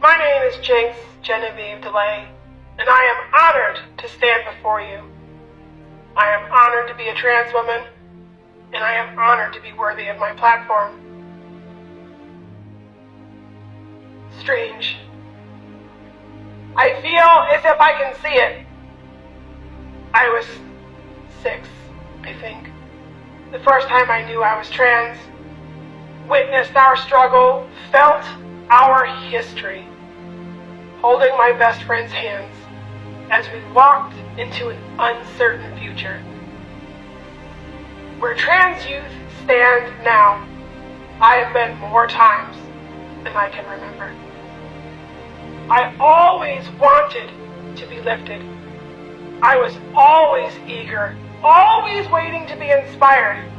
My name is Jinx Genevieve DeLay, and I am honored to stand before you. I am honored to be a trans woman, and I am honored to be worthy of my platform. Strange. I feel as if I can see it. I was six, I think. The first time I knew I was trans, witnessed our struggle, felt our history, holding my best friend's hands as we walked into an uncertain future. Where trans youth stand now, I have been more times than I can remember. I always wanted to be lifted. I was always eager, always waiting to be inspired.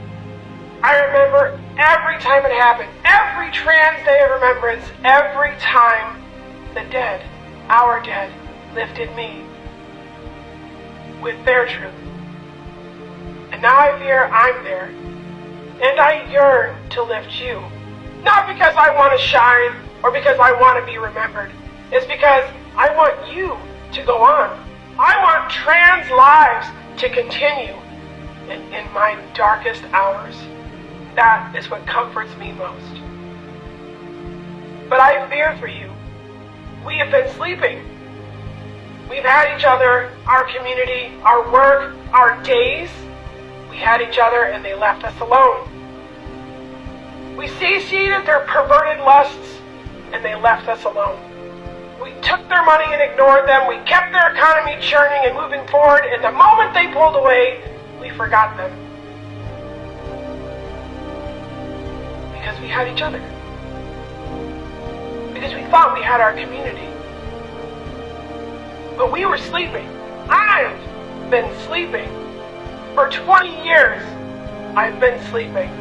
I remember every time it happened, every trans day of remembrance, every time the dead, our dead, lifted me with their truth. And now I fear I'm there. And I yearn to lift you. Not because I want to shine or because I want to be remembered. It's because I want you to go on. I want trans lives to continue in, in my darkest hours. That is what comforts me most. But I fear for you. We have been sleeping. We've had each other, our community, our work, our days. We had each other and they left us alone. We satiated their perverted lusts and they left us alone. We took their money and ignored them. We kept their economy churning and moving forward. And the moment they pulled away, we forgot them. Because we had each other. Because we thought we had our community. But we were sleeping. I've been sleeping. For 20 years, I've been sleeping.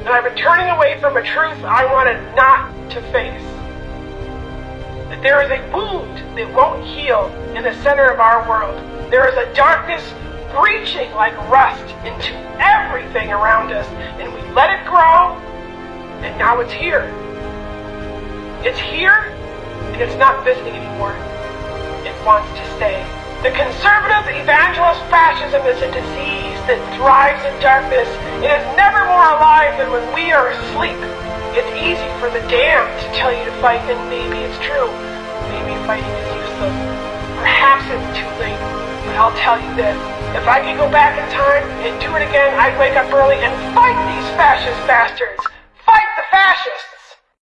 And I've been turning away from a truth I wanted not to face. That there is a wound that won't heal in the center of our world. There is a darkness breaching like rust into everything around us. And we let it grow, and now it's here. It's here, and it's not visiting anymore. It wants to stay. The conservative evangelist fascism is a disease that thrives in darkness. It is never more alive than when we are asleep. It's easy for the damned to tell you to fight, and maybe it's true. Maybe fighting is useless. Perhaps it's too late. But I'll tell you this. If I could go back in time and do it again, I'd wake up early and fight these fascist bastards.